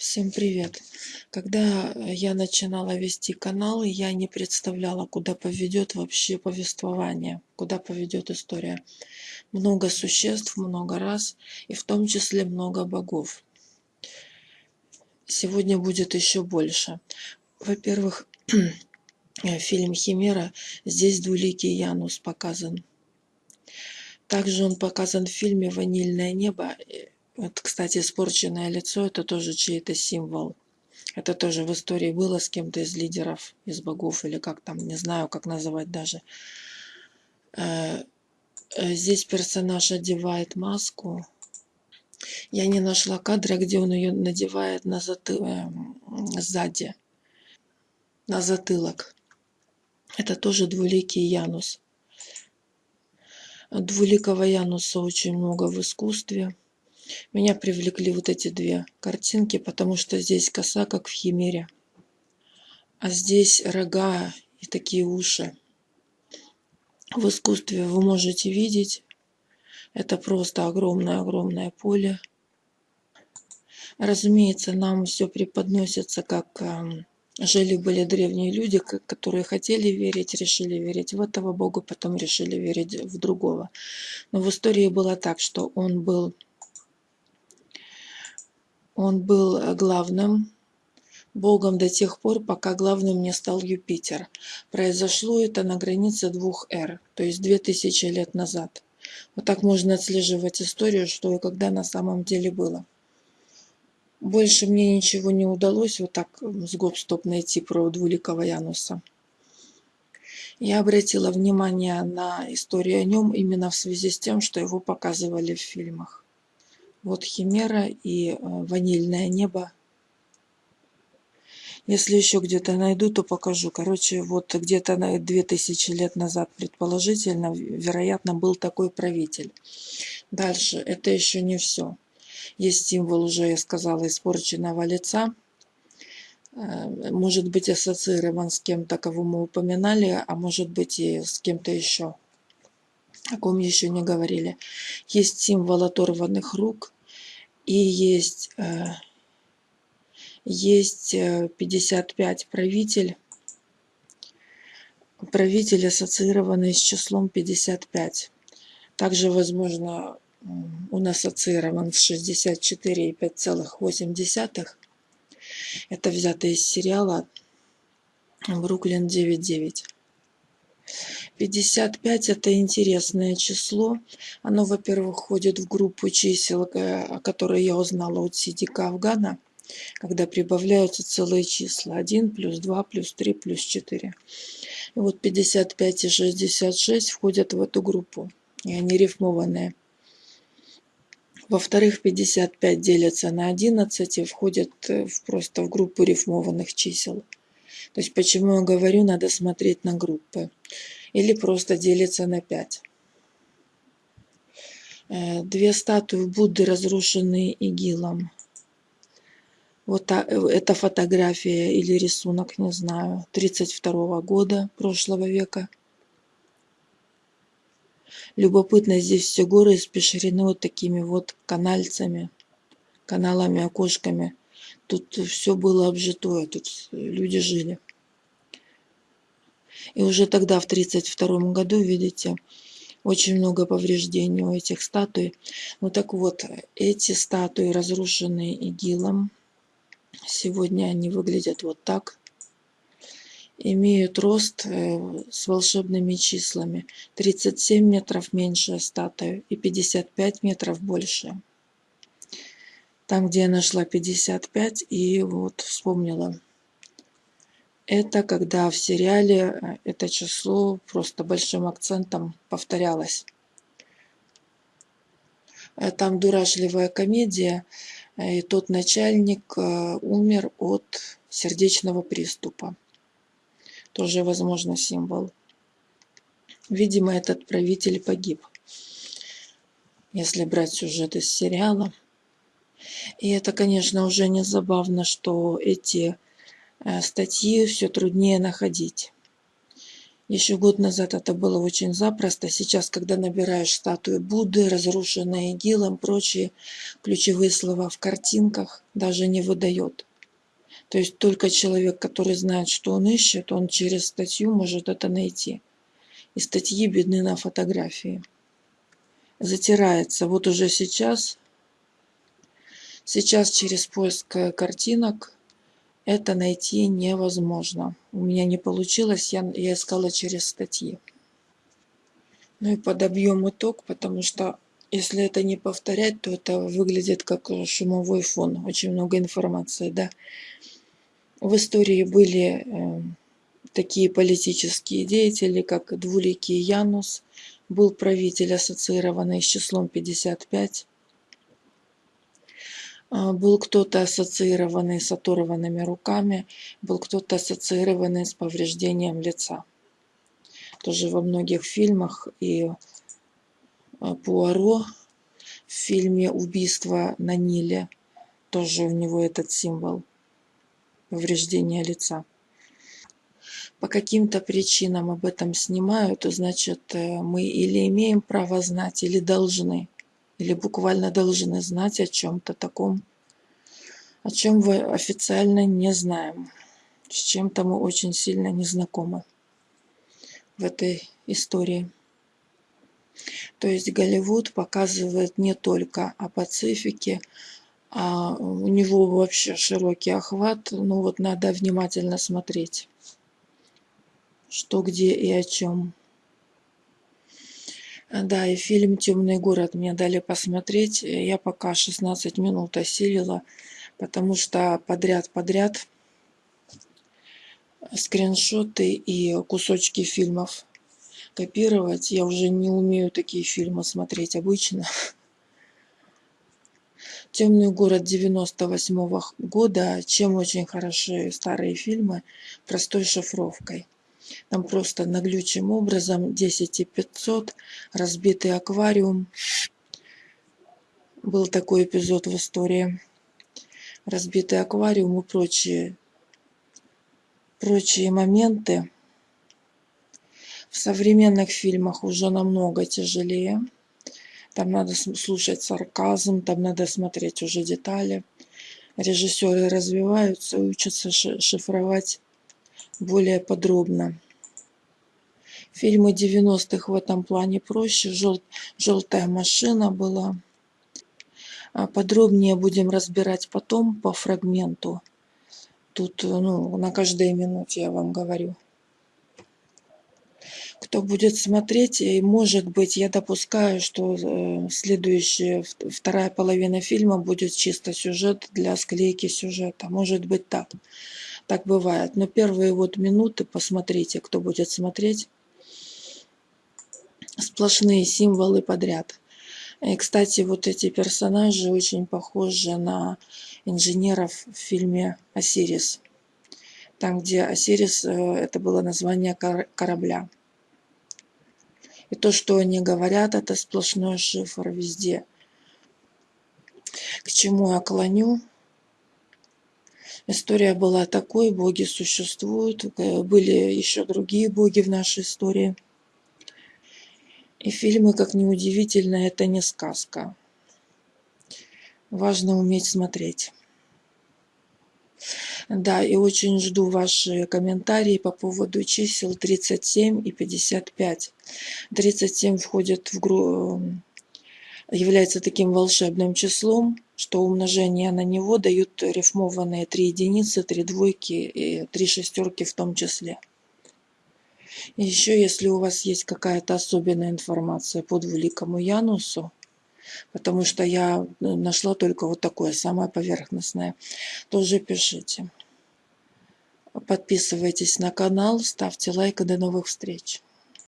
Всем привет! Когда я начинала вести канал, я не представляла, куда поведет вообще повествование, куда поведет история. Много существ, много раз, и в том числе много богов. Сегодня будет еще больше. Во-первых, фильм «Химера», здесь двуликий Янус показан. Также он показан в фильме «Ванильное небо», вот, кстати, испорченное лицо – это тоже чей-то символ. Это тоже в истории было с кем-то из лидеров, из богов, или как там, не знаю, как называть даже. Э, э, здесь персонаж одевает маску. Я не нашла кадра, где он ее надевает на заты... Э, сзади, на затылок. Это тоже двуликий Янус. Двуликого Януса очень много в искусстве. Меня привлекли вот эти две картинки, потому что здесь коса, как в Химере. А здесь рога и такие уши. В искусстве вы можете видеть, это просто огромное-огромное поле. Разумеется, нам все преподносится как эм, жили-были древние люди, которые хотели верить, решили верить в этого Бога, потом решили верить в другого. Но в истории было так, что он был он был э, главным богом до тех пор, пока главным не стал Юпитер. Произошло это на границе двух эр, то есть две тысячи лет назад. Вот так можно отслеживать историю, что и когда на самом деле было. Больше мне ничего не удалось вот так с гоп-стоп найти про двуликого Януса. Я обратила внимание на историю о нем именно в связи с тем, что его показывали в фильмах. Вот Химера и э, Ванильное небо. Если еще где-то найду, то покажу. Короче, вот где-то на 2000 лет назад, предположительно, вероятно, был такой правитель. Дальше, это еще не все. Есть символ, уже я сказала, испорченного лица. Э, может быть ассоциирован с кем-то, кого мы упоминали, а может быть и с кем-то еще о ком еще не говорили. Есть символ оторванных рук и есть, э, есть 55 э, правитель, правитель ассоциированный с числом 55. Также, возможно, он ассоциирован с 64,5,8. Это взято из сериала «Бруклин 9.9». 55 это интересное число. Оно, во-первых, входит в группу чисел, э, о которой я узнала от Сидика Афгана, когда прибавляются целые числа. 1 плюс 2 плюс 3 плюс 4. И вот 55 и 66 входят в эту группу. И они рифмованные. Во-вторых, 55 делятся на 11 и входят э, просто в группу рифмованных чисел. То есть почему я говорю, надо смотреть на группы. Или просто делиться на 5. Э, две статуи Будды, разрушенные игилом. Вот та, э, эта фотография или рисунок, не знаю, 32 года прошлого века. Любопытно, здесь все горы испещрены вот такими вот канальцами, каналами, окошками. Тут все было обжитое, тут люди жили. И уже тогда, в 1932 году, видите, очень много повреждений у этих статуй. Ну так вот, эти статуи, разрушенные игилом, сегодня они выглядят вот так. Имеют рост э, с волшебными числами. 37 метров меньше статуи и 55 метров больше там, где я нашла 55, и вот вспомнила. Это когда в сериале э, это число просто большим акцентом повторялось. Э, там дурашливая комедия, э, и тот начальник умер от сердечного приступа. Тоже, возможно, символ. Видимо, этот правитель погиб. Если брать сюжет из сериала. И это, конечно, уже не забавно, что эти э, статьи все труднее находить. Еще год назад это было очень запросто. Сейчас, когда набираешь статую Будды, разрушенные игилом, прочие ключевые слова в картинках, даже не выдает. То есть только человек, который знает, что он ищет, он через статью может это найти. И статьи бедны на фотографии. Затирается. Вот уже сейчас, сейчас через поиск картинок это найти невозможно. У меня не получилось, я, я искала через статьи. Ну и подобьем итог, потому что если это не повторять, то это выглядит как шумовой фон. Очень много информации, да. В истории были э, такие политические деятели, как Двуликий Янус, был правитель, ассоциированный с числом 55, а, был кто-то ассоциированный с оторванными руками, был кто-то ассоциированный с повреждением лица. Тоже во многих фильмах и а, Пуаро в фильме «Убийство на Ниле» тоже у него этот символ повреждения лица. По каким-то причинам об этом снимают, значит, э, мы или имеем право знать, или должны – или буквально должны знать о чем-то таком, о чем вы официально не знаем. С чем-то мы очень сильно не знакомы в этой истории. То есть Голливуд показывает не только о Пацифике, а у него вообще широкий охват. Ну вот надо внимательно смотреть, что где и о чем. Да, и фильм «Темный город» мне дали посмотреть. Я пока 16 минут осилила, потому что подряд-подряд скриншоты и кусочки фильмов копировать. Я уже не умею такие фильмы смотреть обычно. «Темный город» 98 -го года, чем очень хороши старые фильмы, простой шифровкой. Там просто наглючим образом 10 и 500, разбитый аквариум. Был такой эпизод в истории. Разбитый аквариум и прочие, прочие моменты. В современных фильмах уже намного тяжелее. Там надо слушать сарказм, там надо смотреть уже детали. Режиссеры развиваются, учатся шифровать более подробно. Фильмы 90-х в этом плане проще. Жел, желтая машина была. А подробнее будем разбирать потом по фрагменту. Тут ну, на каждой минуте я вам говорю. Кто будет смотреть, и может быть, я допускаю, что э, следующая, вторая половина фильма будет чисто сюжет для склейки сюжета. Может быть так так бывает. Но первые вот минуты, посмотрите, кто будет смотреть, сплошные символы подряд. И, кстати, вот эти персонажи очень похожи на инженеров в фильме «Осирис». Там, где «Осирис» э, — это было название корабля. И то, что они говорят, это сплошной шифр везде. К чему я клоню? История была такой, боги существуют, э, были еще другие боги в нашей истории. И фильмы, как ни удивительно, это не сказка. Важно уметь смотреть. Да, и очень жду ваши комментарии по поводу чисел 37 и 55. 37 входит в группу является таким волшебным числом, что умножение на него дают рифмованные три единицы, три двойки и три шестерки в том числе. Еще, если у вас есть какая-то особенная информация по двуликому Янусу, потому что я нашла только вот такое, самое поверхностное, тоже пишите. Подписывайтесь на канал, ставьте лайк и до новых встреч.